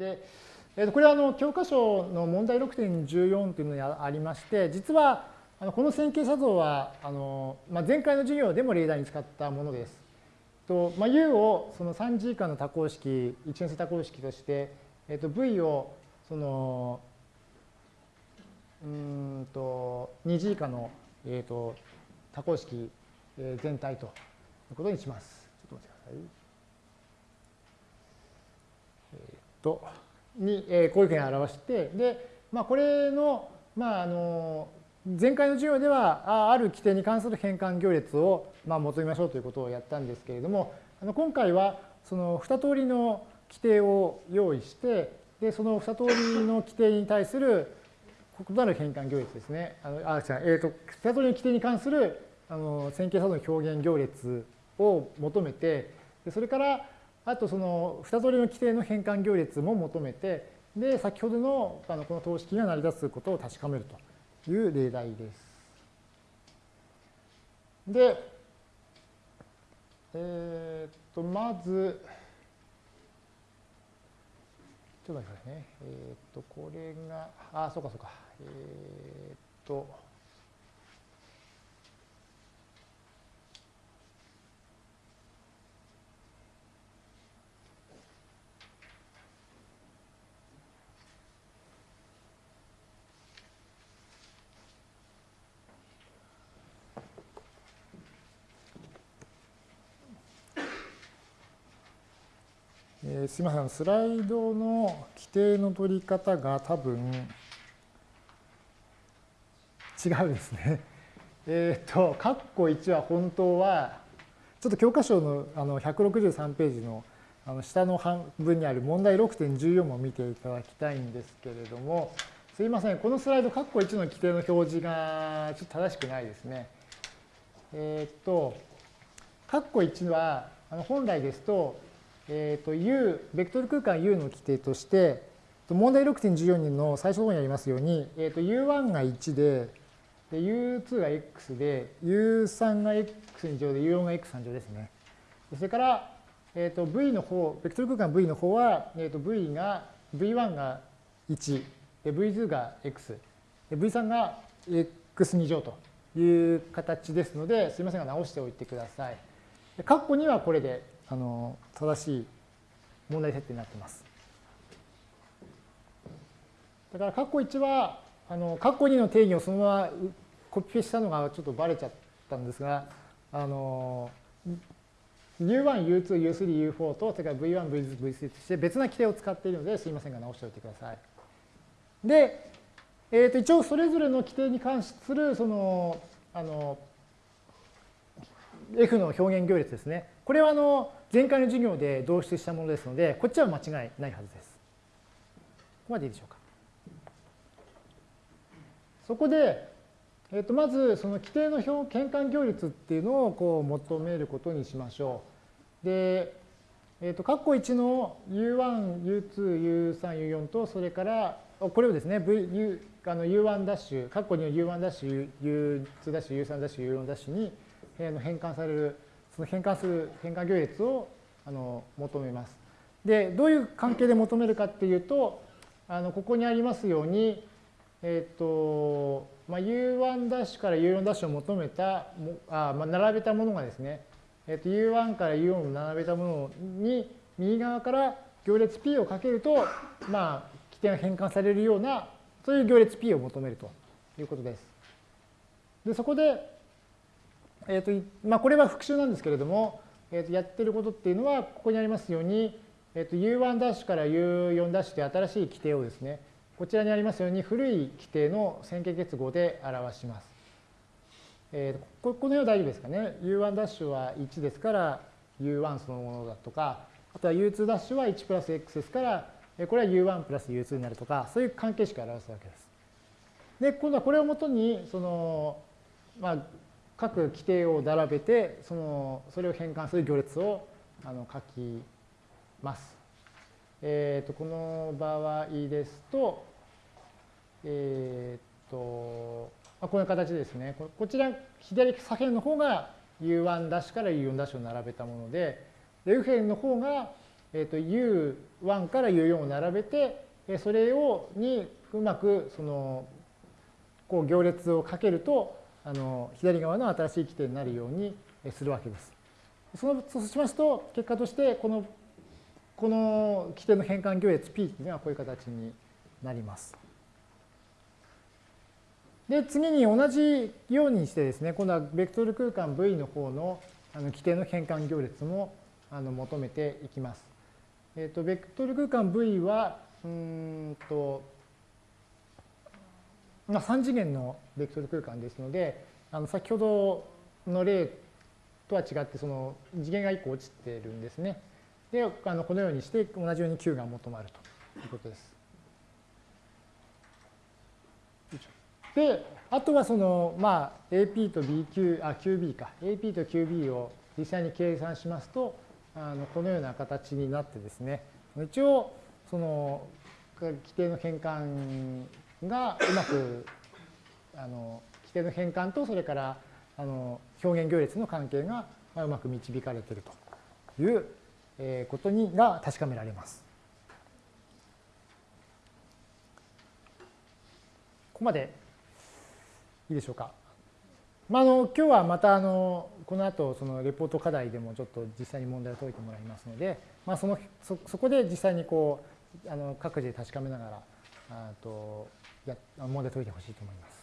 で、えー、とこれはあの教科書の問題6.14というのがありまして、実はあのこの線形写像はあの、まあ、前回の授業でも例題に使ったものです。とまあ、U をその 3G 以下の多項式、一元性多項式として、えー、と V をそのうんと 2G 以下の、えー、と多項式全体ということにします。ちょっと待ってください。えっ、ー、と、に、えー、こういうふうに表して、で、まあ、これの、まあ、あの、前回の授業では、ある規定に関する変換行列を、まあ、求めましょうということをやったんですけれども、あの今回は、その2通りの規定を用意して、で、その2通りの規定に対する異なる変換行列ですね。あのあ違うえーと、2通りの規定に関するあの線形作動の表現行列を求めて、でそれからあとその2通りの規定の変換行列も求めて、で、先ほどのあのこの等式が成り立つことを確かめるという例題です。で、えっ、と、まず、ちょっと待ってくださいね。えっ、と、これが、あ、そうかそうか。えっ、と、えー、すみません、スライドの規定の取り方が多分違うですね。えっ、ー、と、括弧1は本当は、ちょっと教科書のあの163ページのあの下の半分にある問題6.14も見ていただきたいんですけれども、すいません、このスライド、括弧1の規定の表示がちょっと正しくないですね。えっ、ー、と、括弧1は、あの本来ですと、えっ、ー、と、U、ベクトル空間 U の規定として、問題6.14の最初の方にありますように、えっ、ー、と、U1 が1で、で U2 が X で、U3 が X2 乗で、U4 が X3 乗ですね。それから、えっ、ー、と、V の方、ベクトル空間 V の方は、えっ、ー、と、V が、V1 が1、で V2 が X、で V3 が X2 乗という形ですので、すみませんが直しておいてください。括弧にはこれであの正しい問題設定になっています。だから、括弧1は、あの括弧2の定義をそのままコピペしたのがちょっとバレちゃったんですが、あの U1、U2、U3、U4 と、それから V1、V2、V3 として別な規定を使っているので、すいませんが直しておいてください。で、えー、と一応それぞれの規定に関する、その、あの、F の表現行列ですね。これはあの前回の授業で導出したものですので、こっちは間違いないはずです。ここまでいいでしょうか。そこで、えー、とまずその規定の表変換行列っていうのをこう求めることにしましょう。で、えっ、ー、と、括弧1の U1、U2、U3、U4 と、それから、これをですね、v、u、u1 ダッシュ、括弧2の U1 ダッシュ、U2 ダッシュ、U3 ダッシュ、U4 ダッシュに変換されるその変換数、変換行列をあの求めます。で、どういう関係で求めるかっていうと、あのここにありますように、えっ、ー、と、まあ、U1' ダッシュから U4' を求めた、あまあ、並べたものがですね、えっ、ー、と U1 から U4 を並べたものに右側から行列 P をかけると、まあ、規定が変換されるような、そういう行列 P を求めるということです。で、そこで、えーとまあ、これは復習なんですけれども、えー、とやってることっていうのは、ここにありますように、えー、と U1' から U4' という新しい規定をですね、こちらにありますように古い規定の線形結合で表します。えー、ここのよう大丈夫ですかね。U1' は1ですから U1 そのものだとか、あとは U2' は1プラス X ですから、これは U1 プラス U2 になるとか、そういう関係式を表すわけです。で、今度はこれをもとに、その、まあ、各規定を並べて、その、それを変換する行列をあの書きます。えっ、ー、と、この場合ですと、えっ、ー、と、まあ、こういう形ですね。こちら、左左辺の方が U1' ダッシュから U4' ダッシュを並べたもので、右辺の方が、えー、と U1 から U4 を並べて、それをにうまくそのこう行列をかけるとあの左側の新しい規定になるようにするわけです。そのそうしますと結果としてこのこの規定の変換行列 P っていうのはこういう形になります。で次に同じようにしてですね今度はベクトル空間 V の方のあの規定の変換行列もあの求めていきます。えっ、ー、とベクトル空間 V はうんとまあ、3次元のベクトル空間ですのであの先ほどの例とは違ってその次元が1個落ちてるんですね。であのこのようにして同じように Q が求まるということです。であとはそのまあ AP と BQ あ QB か AP と QB を実際に計算しますとあのこのような形になってですね一応その規定の変換がうまくあの規定の変換とそれからあの表現行列の関係がうまく導かれているということにが確かめられます。ここまでいいでしょうか。まあ、あの今日はまたあのこの後そのレポート課題でもちょっと実際に問題を解いてもらいますので、まあ、そのそそこで実際にこうあの各自で確かめながらあとや問題解いてほしいと思います。